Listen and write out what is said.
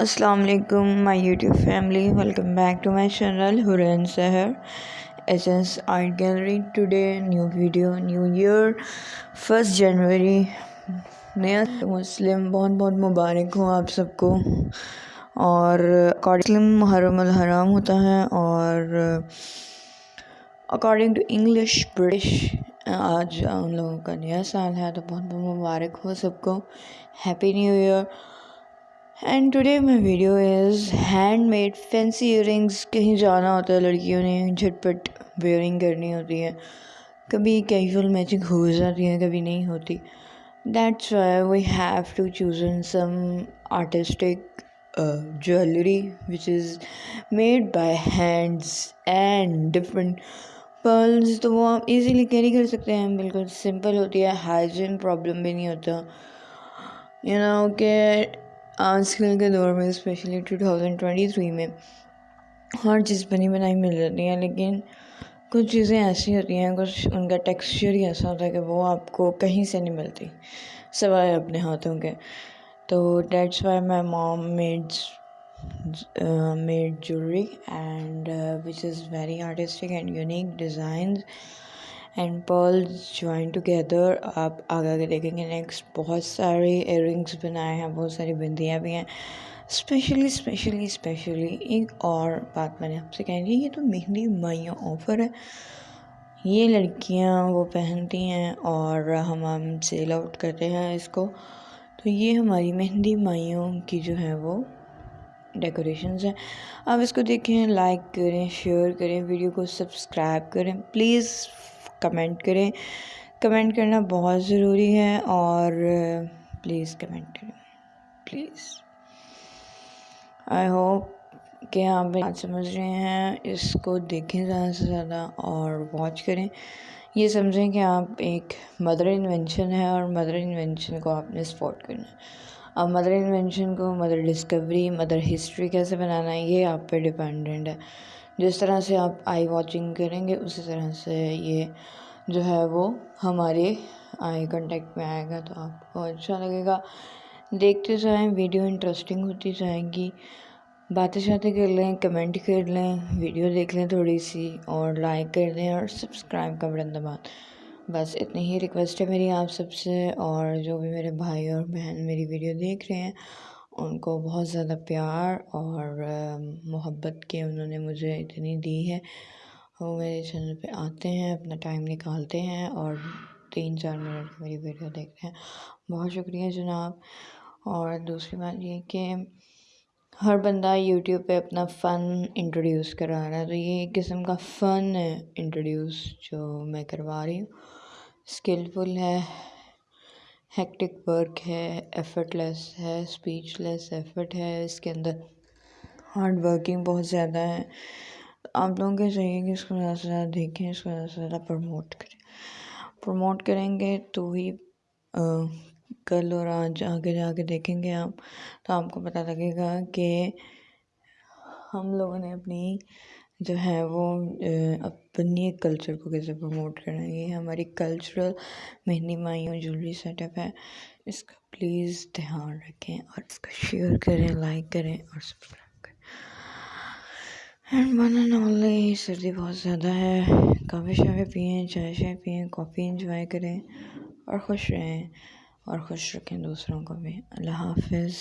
السلام علیکم my YouTube family welcome back to my channel ہرین سہر S S art gallery today new video new year first January نیا مسلم بہت بہت مبارک ہوں آپ سب کو اور مسلم محرم الحرام ہوتا ہے اور اکارڈنگ ٹو انگلش برٹش آج ان لوگوں کا نیا سال ہے تو بہت بہت مبارک ہو سب کو happy new year and today my video is handmade fancy earrings کہیں جانا ہوتا ہے لڑکیوں نے جھٹ پٹ ویئرنگ کرنی ہوتی ہے۔ کبھی کیجول میچنگ ہو جاتی ہیں کبھی نہیں ہوتی۔ That's why we have to choose in some artistic jewellery which is made by hands and different pearls تو وہ آپ ایزیلی کیری کر سکتے ہیں۔ بالکل سمپل ہوتی ہے ہائیجین پرابلم بھی نہیں ہوتا۔ یو نو کہ آج کل کے دور میں specially two thousand twenty three میں ہر چیز بنی بنائی مل جاتی ہیں، لیکن کچھ چیزیں ایسی ہوتی ہیں، کچھ ان کا ٹیکسچر ہی ایسا ہوتا ہے کہ وہ آپ کو کہیں سے نہیں ملتی، سوائے اپنے ہاتھوں کے۔ تو that's why my mom mades made jewellery and which is very artistic and unique designs and pearls join together آپ آگے آگے دیکھیں گے نیکسٹ بہت سارے ایئر رنگس بنائے ہیں، بہت ساری بندیاں بھی ہیں۔ اسپیشلی اسپیشلی اسپیشلی ایک اور بات میں نے آپ سے کہیں گی یہ تو مہندی مائیاں آفر ہے۔ یہ لڑکیاں وہ پہنتی ہیں اور ہم ہم سیل آؤٹ کرتے ہیں اس کو۔ تو یہ ہماری مہندی مائیوں کی جو ہے وہ ڈیکوریشنز ہیں۔ آپ اس کو دیکھیں لائک کریں شیئر کریں ویڈیو کو سبسکرائب کریں۔ پلیز کمنٹ کریں۔ کمنٹ کرنا بہت ضروری ہے اور پلیز کمنٹ کریں۔ پلیز۔ آئی ہوپ کہ آپ بات سمجھ رہے ہیں، اس کو دیکھیں زیادہ سے زیادہ اور واچ کریں۔ یہ سمجھیں کہ آپ ایک مدر انوینشن ہے اور مدر انوینشن کو آپ نے سپورٹ کرنا ہے۔ اب مدر انوینشن کو مدر ڈسکوری، مدر ہسٹری کیسے بنانا ہے، یہ آپ پہ ڈپینڈنٹ ہے۔ جس طرح سے آپ آئی واچنگ کریں گے، اسی طرح سے یہ جو ہے وہ ہمارے آئی کنٹیکٹ میں آئے گا، تو آپ کو اچھا لگے گا۔ دیکھتے جائیں ویڈیو انٹرسٹنگ ہوتی جائے گی۔ باتیں شاتیں کر لیں کمنٹ کر لیں ویڈیو دیکھ لیں تھوڑی سی، اور لائک کر دیں، اور سبسکرائب کا بڑن دبات بس اتنی ہی ریکویسٹ ہے میری آپ سب سے، اور جو بھی میرے بھائی اور بہن میری ویڈیو دیکھ رہے ہیں ان کو بہت زیادہ پیار اور محبت کے انہوں نے مجھے اتنی دی ہے۔ وہ میرے چینل پہ آتے ہیں، اپنا ٹائم نکالتے ہیں اور تین چار منٹ میری ویڈیو دیکھتے ہیں۔ بہت شکریہ جناب۔ اور دوسری بات یہ کہ ہر بندہ یوٹیوب پہ اپنا فن انٹروڈیوس کرا رہا ہے۔ تو یہ ایک قسم کا فن ہے انٹروڈیوس جو میں کروا رہی ہوں۔ اسکلفل ہے۔ ہیکٹک ورک ہے ایفرٹ لیس ہے اسپیچ لیس ایفرٹ ہے، اس کے اندر ہارڈ ورکنگ بہت زیادہ ہے۔ آپ لوگوں کو چاہیے کہ اس کو زیادہ سے زیادہ دیکھیں، اس کو زیادہ سے زیادہ پروموٹ کریں۔ پروموٹ کریں گے تو ہی کل اور آج آگے جا کے دیکھیں گے آپ۔ تو آپ کو پتہ لگے گا کہ ہم لوگوں نے اپنی جو ہے وہ اپنی کلچر کو کیسے پروموٹ کرنا ہے یہ ہماری cultural mehndi mayun jewellery set up ہے۔ اس کا پلیز دھیان رکھیں اور اس کا شیئر کریں لائک کریں اور subscribe and one and only سردی بہت زیادہ ہے۔ کافی شافی پئیں چائے شائے پئیں کافی انجوائے کریں اور خوش رہیں اور خوش رکھیں دوسروں کو بھی۔ اللہ حافظ۔